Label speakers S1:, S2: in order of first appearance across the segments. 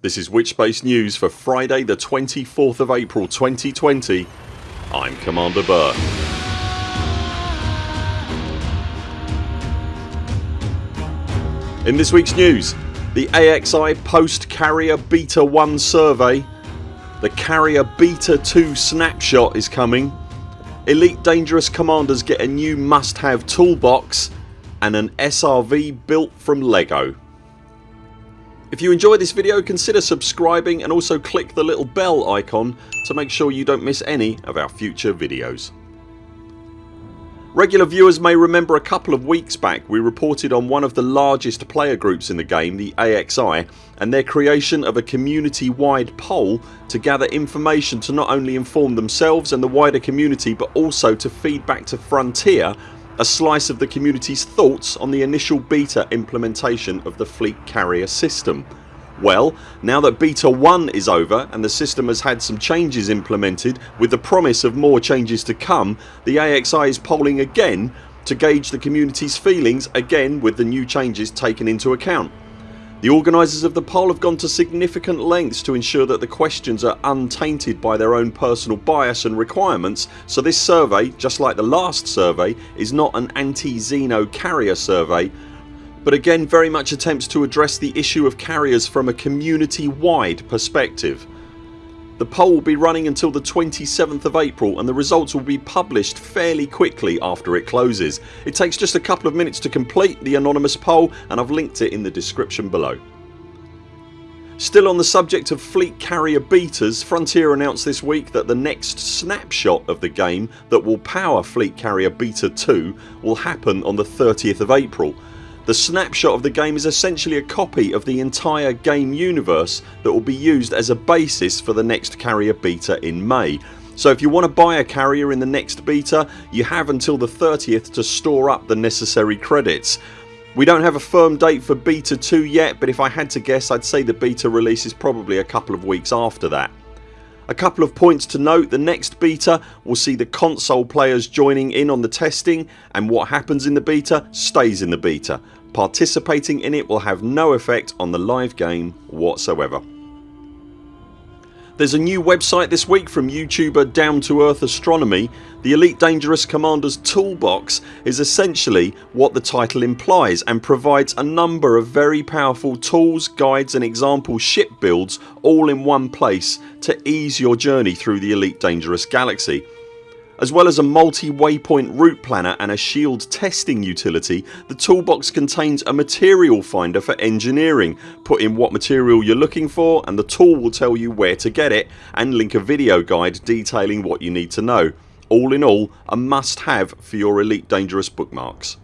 S1: This is Witchspace News for Friday the 24th of April 2020 I'm Commander Burr. In this weeks news the AXI Post Carrier Beta 1 survey The Carrier Beta 2 snapshot is coming Elite Dangerous Commanders get a new must have toolbox and an SRV built from LEGO. If you enjoyed this video consider subscribing and also click the little bell icon to make sure you don't miss any of our future videos. Regular viewers may remember a couple of weeks back we reported on one of the largest player groups in the game, the AXI and their creation of a community wide poll to gather information to not only inform themselves and the wider community but also to feed back to Frontier a slice of the community's thoughts on the initial beta implementation of the fleet carrier system. Well now that beta 1 is over and the system has had some changes implemented with the promise of more changes to come the AXI is polling again to gauge the community's feelings again with the new changes taken into account. The organisers of the poll have gone to significant lengths to ensure that the questions are untainted by their own personal bias and requirements so this survey, just like the last survey, is not an anti-Xeno carrier survey but again very much attempts to address the issue of carriers from a community wide perspective. The poll will be running until the 27th of April and the results will be published fairly quickly after it closes. It takes just a couple of minutes to complete the anonymous poll and I've linked it in the description below. Still on the subject of fleet carrier betas Frontier announced this week that the next snapshot of the game that will power fleet carrier beta 2 will happen on the 30th of April the snapshot of the game is essentially a copy of the entire game universe that will be used as a basis for the next carrier beta in May. So if you want to buy a carrier in the next beta you have until the 30th to store up the necessary credits. We don't have a firm date for beta 2 yet but if I had to guess I'd say the beta release is probably a couple of weeks after that. A couple of points to note the next beta will see the console players joining in on the testing and what happens in the beta stays in the beta Participating in it will have no effect on the live game whatsoever. There's a new website this week from YouTuber Down to Earth Astronomy. The Elite Dangerous Commanders Toolbox is essentially what the title implies and provides a number of very powerful tools, guides and example ship builds all in one place to ease your journey through the Elite Dangerous galaxy. As well as a multi waypoint route planner and a shield testing utility the toolbox contains a material finder for engineering. Put in what material you're looking for and the tool will tell you where to get it and link a video guide detailing what you need to know. All in all a must have for your Elite Dangerous bookmarks.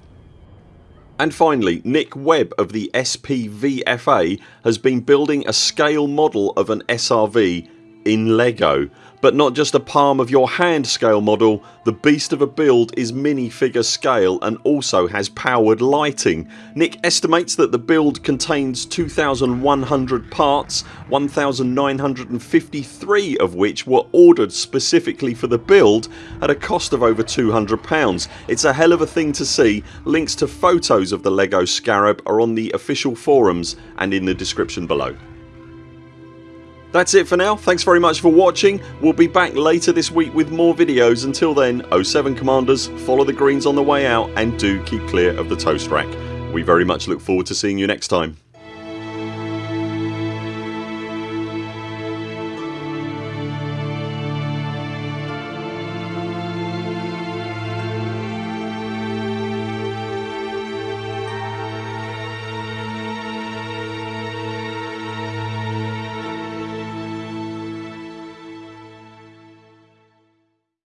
S1: And finally Nick Webb of the SPVFA has been building a scale model of an SRV in LEGO but not just a palm of your hand scale model, the beast of a build is minifigure scale and also has powered lighting. Nick estimates that the build contains 2100 parts 1953 of which were ordered specifically for the build at a cost of over £200. It's a hell of a thing to see. Links to photos of the LEGO Scarab are on the official forums and in the description below. That's it for now. Thanks very much for watching. We'll be back later this week with more videos. Until then 0 7 CMDRs follow the greens on the way out and do keep clear of the toast rack. We very much look forward to seeing you next time.